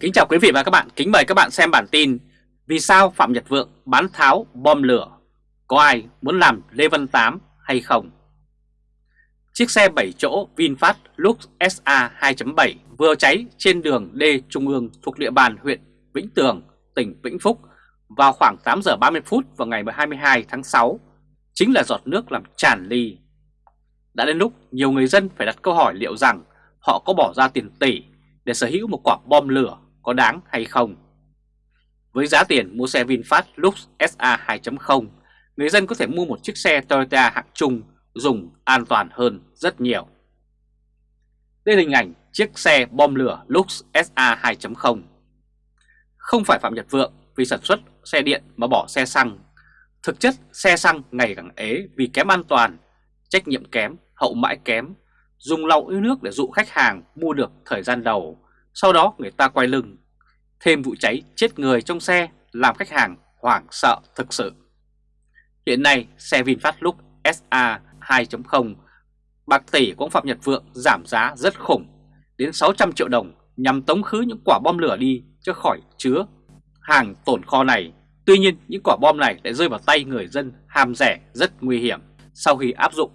Kính chào quý vị và các bạn, kính mời các bạn xem bản tin Vì sao Phạm Nhật Vượng bán tháo bom lửa? Có ai muốn làm Lê Văn Tám hay không? Chiếc xe 7 chỗ VinFast Lux SA 2.7 vừa cháy trên đường D Trung ương thuộc địa bàn huyện Vĩnh Tường, tỉnh Vĩnh Phúc vào khoảng 8 giờ 30 phút vào ngày 22 tháng 6 chính là giọt nước làm tràn ly. Đã đến lúc nhiều người dân phải đặt câu hỏi liệu rằng họ có bỏ ra tiền tỷ để sở hữu một quả bom lửa có đáng hay không. Với giá tiền mua xe VinFast Lux SA 2.0, người dân có thể mua một chiếc xe Toyota hạng trung dùng an toàn hơn rất nhiều. Đây là hình ảnh chiếc xe bom lửa Lux SA 2.0. Không phải Phạm Nhật Vượng vì sản xuất xe điện mà bỏ xe xăng. Thực chất xe xăng ngày càng ế vì kém an toàn, trách nhiệm kém, hậu mãi kém, dùng lòng yêu nước để dụ khách hàng mua được thời gian đầu sau đó người ta quay lưng. Thêm vụ cháy chết người trong xe làm khách hàng hoảng sợ thực sự. Hiện nay xe VinFast Lux SA 2.0 bạc tỷ của ông Phạm Nhật Vượng giảm giá rất khủng, đến 600 triệu đồng nhằm tống khứ những quả bom lửa đi cho khỏi chứa hàng tồn kho này. Tuy nhiên, những quả bom này lại rơi vào tay người dân ham rẻ rất nguy hiểm sau khi áp dụng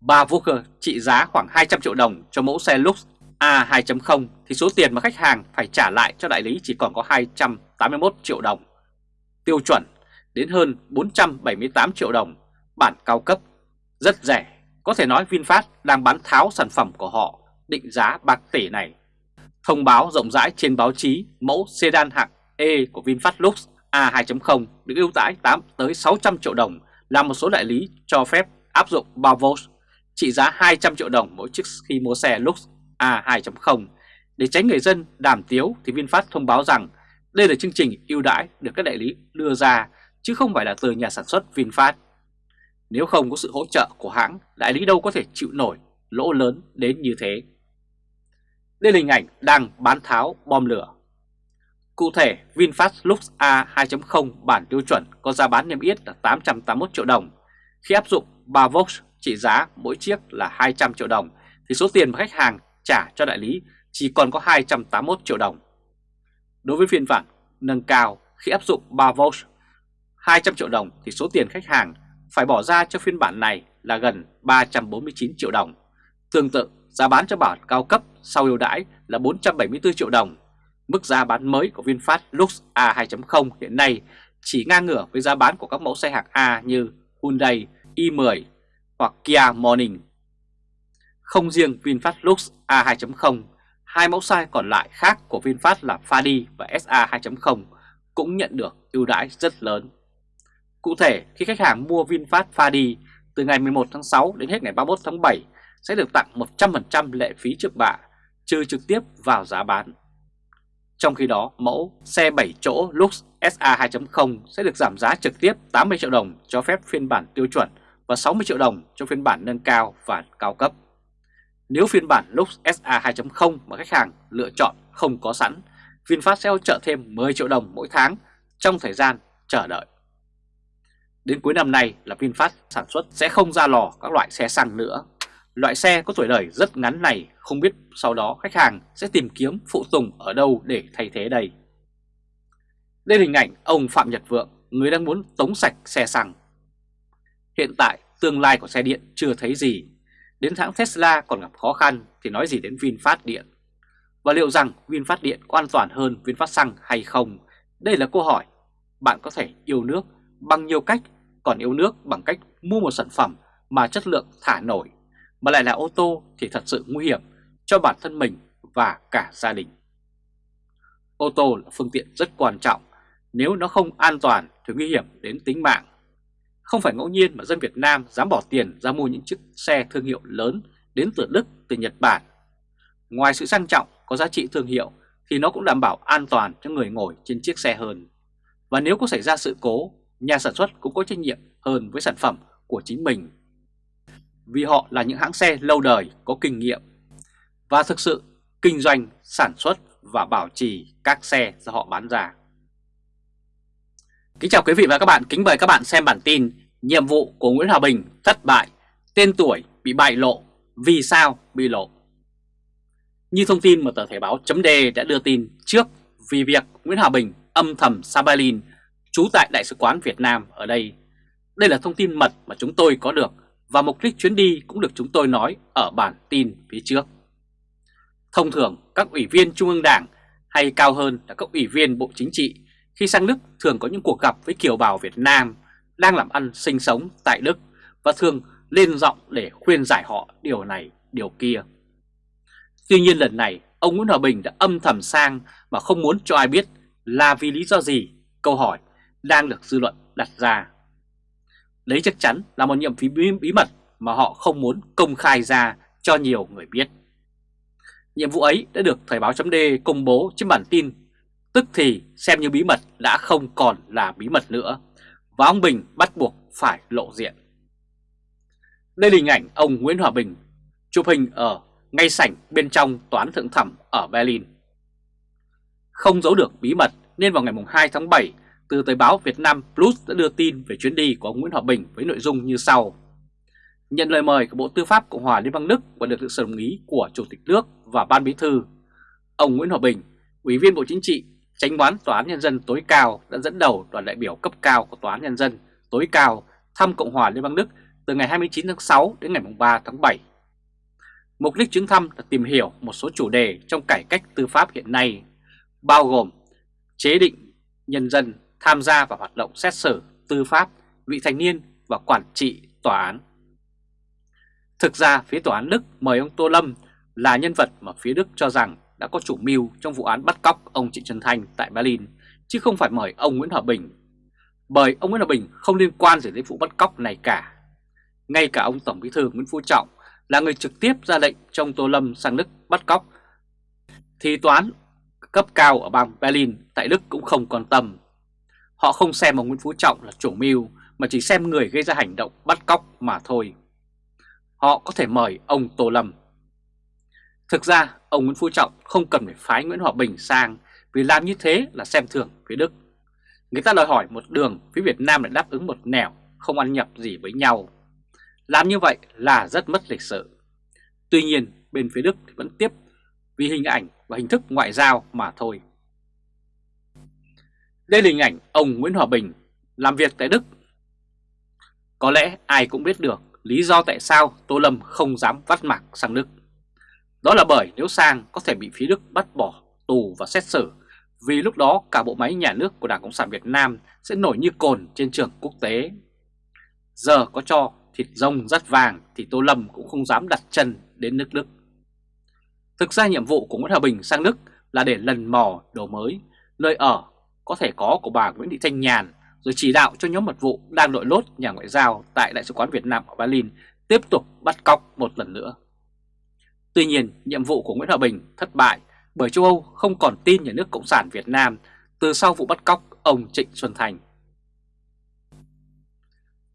3 vũ cơ trị giá khoảng 200 triệu đồng cho mẫu xe Lux A 2.0 thì số tiền mà khách hàng phải trả lại cho đại lý chỉ còn có 281 triệu đồng. Tiêu chuẩn đến hơn 478 triệu đồng, bản cao cấp, rất rẻ. Có thể nói VinFast đang bán tháo sản phẩm của họ định giá bạc tỷ này. Thông báo rộng rãi trên báo chí mẫu sedan hạng E của VinFast Lux A 2.0 được ưu đãi 8 tới 600 triệu đồng là một số đại lý cho phép áp dụng bao trị giá 200 triệu đồng mỗi chiếc khi mua xe Lux A 2.0 để tránh người dân đàm tiếu thì VinFast thông báo rằng đây là chương trình ưu đãi được các đại lý đưa ra chứ không phải là từ nhà sản xuất VinFast. Nếu không có sự hỗ trợ của hãng, đại lý đâu có thể chịu nổi lỗ lớn đến như thế. Đây là hình ảnh đang bán tháo bom lửa. Cụ thể, VinFast Lux A 2.0 bản tiêu chuẩn có giá bán niêm yết là 881 triệu đồng. Khi áp dụng 3 Vox trị giá mỗi chiếc là 200 triệu đồng thì số tiền mà khách hàng trả cho đại lý chỉ còn có 281 triệu đồng. Đối với phiên bản nâng cao khi áp dụng 3 volt 200 triệu đồng thì số tiền khách hàng phải bỏ ra cho phiên bản này là gần 349 triệu đồng. Tương tự, giá bán cho bản cao cấp sau ưu đãi là 474 triệu đồng. Mức giá bán mới của VinFast Lux A 2.0 hiện nay chỉ ngang ngửa với giá bán của các mẫu xe hạng A như Hyundai i10 hoặc Kia Morning không riêng VinFast Lux A2.0, hai mẫu xe còn lại khác của VinFast là Fadi và SA 2.0 cũng nhận được ưu đãi rất lớn. Cụ thể, khi khách hàng mua VinFast Fadi từ ngày 11 tháng 6 đến hết ngày 31 tháng 7 sẽ được tặng 100% lệ phí trước bạ, trừ trực tiếp vào giá bán. Trong khi đó, mẫu xe 7 chỗ Lux SA 2.0 sẽ được giảm giá trực tiếp 80 triệu đồng cho phép phiên bản tiêu chuẩn và 60 triệu đồng cho phiên bản nâng cao và cao cấp. Nếu phiên bản Lux SA 2.0 mà khách hàng lựa chọn không có sẵn, VinFast sẽ hỗ trợ thêm 10 triệu đồng mỗi tháng trong thời gian chờ đợi. Đến cuối năm nay là VinFast sản xuất sẽ không ra lò các loại xe xăng nữa. Loại xe có tuổi đời rất ngắn này không biết sau đó khách hàng sẽ tìm kiếm phụ tùng ở đâu để thay thế đây. Đây là hình ảnh ông Phạm Nhật Vượng, người đang muốn tống sạch xe xăng. Hiện tại tương lai của xe điện chưa thấy gì Đến hãng Tesla còn gặp khó khăn thì nói gì đến VinFast Điện. Và liệu rằng VinFast Điện có an toàn hơn VinFast Xăng hay không? Đây là câu hỏi. Bạn có thể yêu nước bằng nhiều cách, còn yêu nước bằng cách mua một sản phẩm mà chất lượng thả nổi, mà lại là ô tô thì thật sự nguy hiểm cho bản thân mình và cả gia đình. Ô tô là phương tiện rất quan trọng, nếu nó không an toàn thì nguy hiểm đến tính mạng không phải ngẫu nhiên mà dân Việt Nam dám bỏ tiền ra mua những chiếc xe thương hiệu lớn đến từ Đức, từ Nhật Bản. Ngoài sự sang trọng có giá trị thương hiệu thì nó cũng đảm bảo an toàn cho người ngồi trên chiếc xe hơn. Và nếu có xảy ra sự cố, nhà sản xuất cũng có trách nhiệm hơn với sản phẩm của chính mình. Vì họ là những hãng xe lâu đời có kinh nghiệm và thực sự kinh doanh, sản xuất và bảo trì các xe do họ bán ra. Kính chào quý vị và các bạn, kính mời các bạn xem bản tin Nhiệm vụ của Nguyễn Hòa Bình thất bại, tên tuổi bị bại lộ, vì sao bị lộ? Như thông tin mà tờ Thể báo chấm đã đưa tin trước vì việc Nguyễn Hòa Bình âm thầm Sabalin trú tại Đại sứ quán Việt Nam ở đây. Đây là thông tin mật mà chúng tôi có được và mục đích chuyến đi cũng được chúng tôi nói ở bản tin phía trước. Thông thường các ủy viên Trung ương Đảng hay cao hơn là các ủy viên Bộ Chính trị khi sang Đức thường có những cuộc gặp với kiều bào Việt Nam đang làm ăn sinh sống tại Đức và thường lên giọng để khuyên giải họ điều này, điều kia. Tuy nhiên lần này, ông Nguyễn Hòa Bình đã âm thầm sang mà không muốn cho ai biết là vì lý do gì, câu hỏi đang được dư luận đặt ra. Đấy chắc chắn là một nhiệm phí bí mật mà họ không muốn công khai ra cho nhiều người biết. Nhiệm vụ ấy đã được Thời báo chấm công bố trên bản tin, tức thì xem như bí mật đã không còn là bí mật nữa, và ông Bình bắt buộc phải lộ diện. Đây là hình ảnh ông Nguyễn Hòa Bình chụp hình ở ngay sảnh bên trong toán thượng thẩm ở Berlin. Không giấu được bí mật nên vào ngày 2 tháng 7, từ tờ báo Việt Nam Plus đã đưa tin về chuyến đi của ông Nguyễn Hòa Bình với nội dung như sau. Nhận lời mời của Bộ Tư pháp Cộng hòa Liên bang Đức và được sự đồng ý của Chủ tịch nước và Ban Bí thư, ông Nguyễn Hòa Bình, Ủy viên Bộ Chính trị, Chánh đoán Tòa án Nhân dân tối cao đã dẫn đầu đoàn đại biểu cấp cao của Tòa án Nhân dân tối cao thăm Cộng hòa Liên bang Đức từ ngày 29 tháng 6 đến ngày 3 tháng 7. Mục đích chuyến thăm là tìm hiểu một số chủ đề trong cải cách tư pháp hiện nay, bao gồm chế định nhân dân tham gia vào hoạt động xét xử, tư pháp, vị thành niên và quản trị tòa án. Thực ra phía tòa án Đức mời ông Tô Lâm là nhân vật mà phía Đức cho rằng đã có chủ mưu trong vụ án bắt cóc ông Trịnh Xuân Thanh tại Berlin, chứ không phải mời ông Nguyễn Hòa Bình. Bởi ông Nguyễn Hòa Bình không liên quan gì đến vụ bắt cóc này cả. Ngay cả ông Tổng Bí thư Nguyễn Phú Trọng là người trực tiếp ra lệnh trong Tô Lâm sang Đức bắt cóc, thì toán cấp cao ở bang Berlin tại Đức cũng không quan tâm. Họ không xem ông Nguyễn Phú Trọng là chủ mưu mà chỉ xem người gây ra hành động bắt cóc mà thôi. Họ có thể mời ông Tô Lâm. Thực ra, ông Nguyễn Phú Trọng không cần phải phái Nguyễn Hòa Bình sang vì làm như thế là xem thường phía Đức. Người ta đòi hỏi một đường, phía Việt Nam lại đáp ứng một nẻo, không ăn nhập gì với nhau. Làm như vậy là rất mất lịch sự. Tuy nhiên, bên phía Đức vẫn tiếp vì hình ảnh và hình thức ngoại giao mà thôi. Đây là hình ảnh ông Nguyễn Hòa Bình làm việc tại Đức. Có lẽ ai cũng biết được lý do tại sao Tô Lâm không dám vắt mặt sang Đức. Đó là bởi nếu sang có thể bị phía Đức bắt bỏ tù và xét xử vì lúc đó cả bộ máy nhà nước của Đảng Cộng sản Việt Nam sẽ nổi như cồn trên trường quốc tế. Giờ có cho thịt rông rất vàng thì Tô Lâm cũng không dám đặt chân đến nước Đức. Thực ra nhiệm vụ của Nguyễn Hòa Bình sang Đức là để lần mò đồ mới, nơi ở có thể có của bà Nguyễn Thị Thanh Nhàn rồi chỉ đạo cho nhóm mật vụ đang đội lốt nhà ngoại giao tại Đại sứ quán Việt Nam ở Berlin tiếp tục bắt cóc một lần nữa. Tuy nhiên, nhiệm vụ của Nguyễn Hòa Bình thất bại bởi châu Âu không còn tin nhà nước Cộng sản Việt Nam từ sau vụ bắt cóc ông Trịnh Xuân Thành.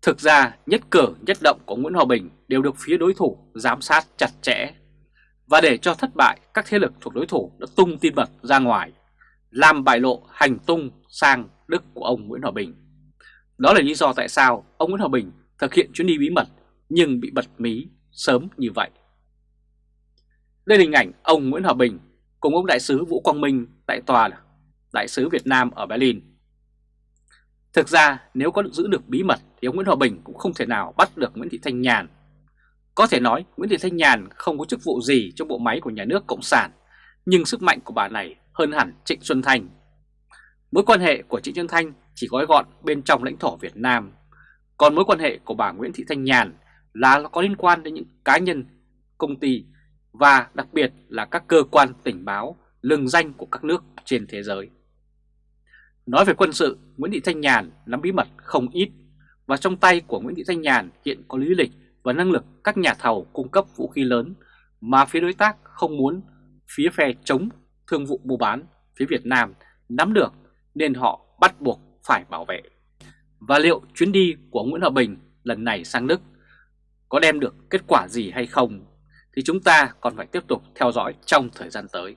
Thực ra, nhất cử nhất động của Nguyễn Hòa Bình đều được phía đối thủ giám sát chặt chẽ. Và để cho thất bại, các thế lực thuộc đối thủ đã tung tin mật ra ngoài, làm bại lộ hành tung sang Đức của ông Nguyễn Hòa Bình. Đó là lý do tại sao ông Nguyễn Hòa Bình thực hiện chuyến đi bí mật nhưng bị bật mí sớm như vậy. Đây là hình ảnh ông Nguyễn Hòa Bình cùng ông đại sứ Vũ Quang Minh tại tòa đại sứ Việt Nam ở Berlin. Thực ra nếu có giữ được bí mật thì ông Nguyễn Hòa Bình cũng không thể nào bắt được Nguyễn Thị Thanh Nhàn. Có thể nói Nguyễn Thị Thanh Nhàn không có chức vụ gì trong bộ máy của nhà nước Cộng sản, nhưng sức mạnh của bà này hơn hẳn Trịnh Xuân Thanh. Mối quan hệ của Trịnh Xuân Thanh chỉ gói gọn bên trong lãnh thổ Việt Nam, còn mối quan hệ của bà Nguyễn Thị Thanh Nhàn là có liên quan đến những cá nhân, công ty và đặc biệt là các cơ quan tình báo lừng danh của các nước trên thế giới. Nói về quân sự, Nguyễn Thị Thanh Nhàn nắm bí mật không ít và trong tay của Nguyễn Thị Thanh Nhàn hiện có lý lịch và năng lực các nhà thầu cung cấp vũ khí lớn mà phía đối tác không muốn phía phe chống thương vụ mua bán phía Việt Nam nắm được nên họ bắt buộc phải bảo vệ. Và liệu chuyến đi của Nguyễn Hòa Bình lần này sang Đức có đem được kết quả gì hay không thì chúng ta còn phải tiếp tục theo dõi trong thời gian tới.